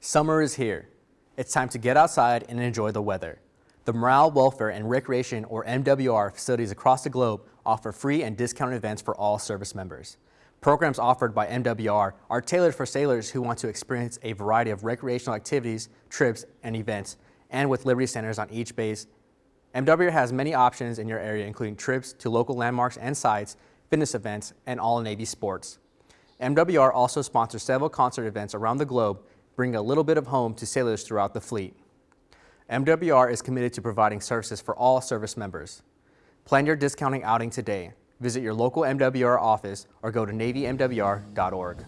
Summer is here. It's time to get outside and enjoy the weather. The Morale, Welfare, and Recreation, or MWR, facilities across the globe offer free and discounted events for all service members. Programs offered by MWR are tailored for sailors who want to experience a variety of recreational activities, trips, and events, and with Liberty Centers on each base. MWR has many options in your area, including trips to local landmarks and sites, fitness events, and all Navy sports. MWR also sponsors several concert events around the globe, bringing a little bit of home to sailors throughout the fleet. MWR is committed to providing services for all service members. Plan your discounting outing today. Visit your local MWR office or go to NavyMWR.org.